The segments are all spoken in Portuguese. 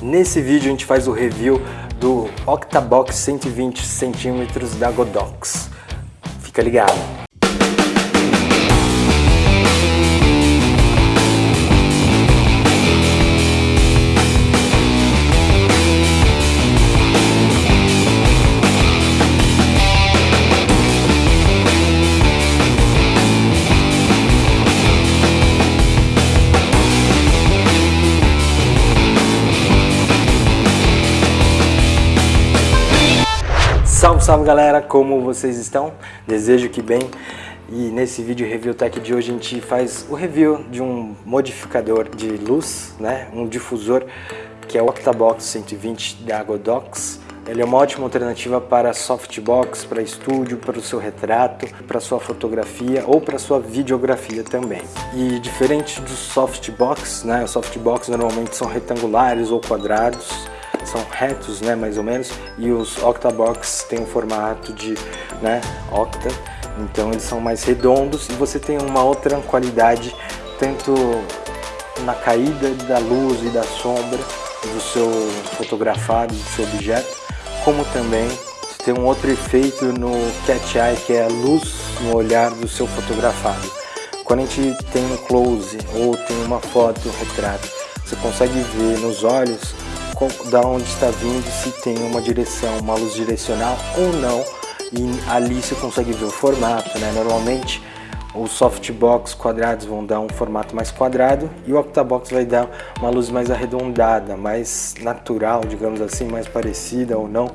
Nesse vídeo a gente faz o review do Octabox 120cm da Godox. Fica ligado! Salve, galera, como vocês estão? Desejo que bem. E nesse vídeo Review Tech de hoje a gente faz o review de um modificador de luz, né? um difusor que é o Octabox 120 da Godox. Ele é uma ótima alternativa para softbox, para estúdio, para o seu retrato, para sua fotografia ou para sua videografia também. E diferente dos softbox, né? Os softbox normalmente são retangulares ou quadrados, são retos, né, mais ou menos, e os octabox têm um formato de, né, octa, então eles são mais redondos e você tem uma outra qualidade tanto na caída da luz e da sombra do seu fotografado, do seu objeto, como também tem um outro efeito no cat eye, que é a luz no olhar do seu fotografado. Quando a gente tem um close ou tem uma foto, um retrato, você consegue ver nos olhos da onde está vindo, se tem uma direção, uma luz direcional ou não. E ali você consegue ver o formato, né? Normalmente os softbox quadrados vão dar um formato mais quadrado e o octabox vai dar uma luz mais arredondada, mais natural, digamos assim, mais parecida ou não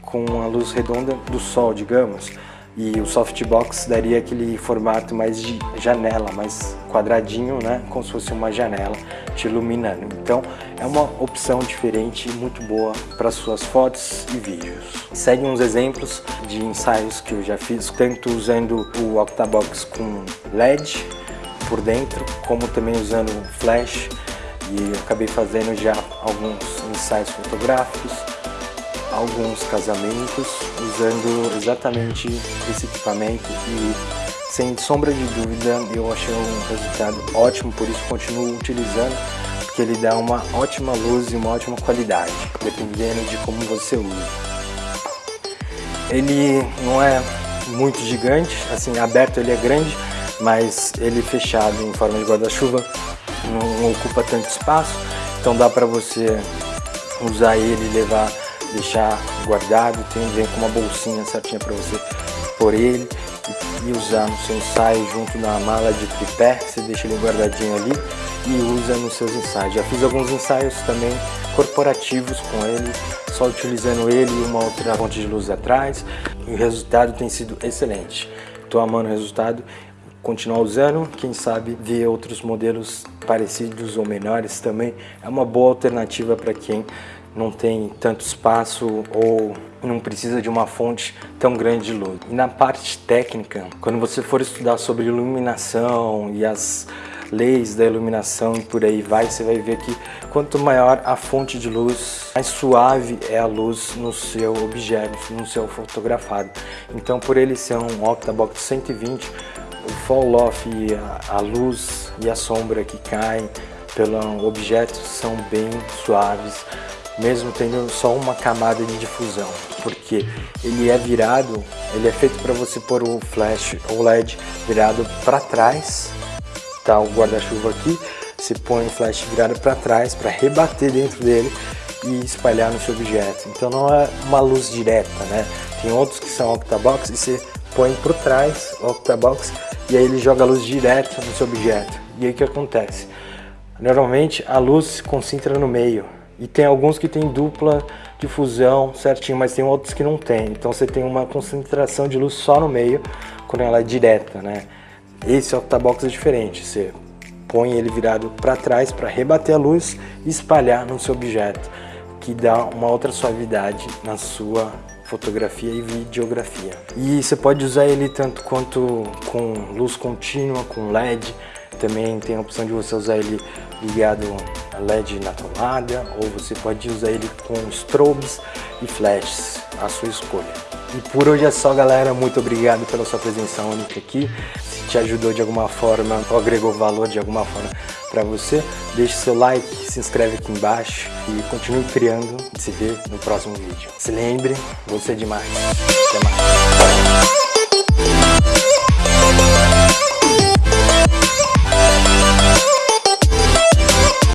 com a luz redonda do sol, digamos e o softbox daria aquele formato mais de janela, mais quadradinho, né? Como se fosse uma janela te iluminando. Então é uma opção diferente e muito boa para suas fotos e vídeos. Segue uns exemplos de ensaios que eu já fiz, tanto usando o Octabox com LED por dentro, como também usando flash e acabei fazendo já alguns ensaios fotográficos alguns casamentos usando exatamente esse equipamento e sem sombra de dúvida eu achei um resultado ótimo, por isso continuo utilizando porque ele dá uma ótima luz e uma ótima qualidade, dependendo de como você usa. Ele não é muito gigante, assim, aberto ele é grande, mas ele fechado em forma de guarda-chuva não ocupa tanto espaço, então dá para você usar ele e levar deixar guardado, tem, vem com uma bolsinha certinha para você pôr ele e usar no seu ensaio junto na mala de tripé, você deixa ele guardadinho ali e usa nos seus ensaios. Já fiz alguns ensaios também corporativos com ele, só utilizando ele e uma outra fonte de luz atrás e o resultado tem sido excelente. Estou amando o resultado, continuar usando, quem sabe ver outros modelos parecidos ou menores também é uma boa alternativa para quem não tem tanto espaço ou não precisa de uma fonte tão grande de luz. E na parte técnica, quando você for estudar sobre iluminação e as leis da iluminação e por aí vai, você vai ver que quanto maior a fonte de luz, mais suave é a luz no seu objeto, no seu fotografado. Então por ele ser um Octabox 120, o fall off a, a luz e a sombra que caem pelo objeto são bem suaves, mesmo tendo só uma camada de difusão, porque ele é virado, ele é feito para você pôr o flash ou LED virado para trás, tá o guarda-chuva aqui, você põe o flash virado para trás para rebater dentro dele e espalhar no seu objeto. Então não é uma luz direta, né? Tem outros que são octabox e você põe por trás o octabox e aí ele joga a luz direta no seu objeto. E aí o que acontece? Normalmente a luz se concentra no meio, e tem alguns que tem dupla difusão certinho, mas tem outros que não tem. Então você tem uma concentração de luz só no meio, quando ela é direta, né? Esse octabox é diferente, você põe ele virado para trás para rebater a luz e espalhar no seu objeto, que dá uma outra suavidade na sua fotografia e videografia. E você pode usar ele tanto quanto com luz contínua, com LED, também tem a opção de você usar ele ligado a LED na tomada ou você pode usar ele com strobes e flashes, a sua escolha. E por hoje é só galera, muito obrigado pela sua presença única aqui. Se te ajudou de alguma forma ou agregou valor de alguma forma para você. Deixe seu like, se inscreve aqui embaixo e continue criando. Se vê no próximo vídeo. Se lembre, você é demais. Até mais.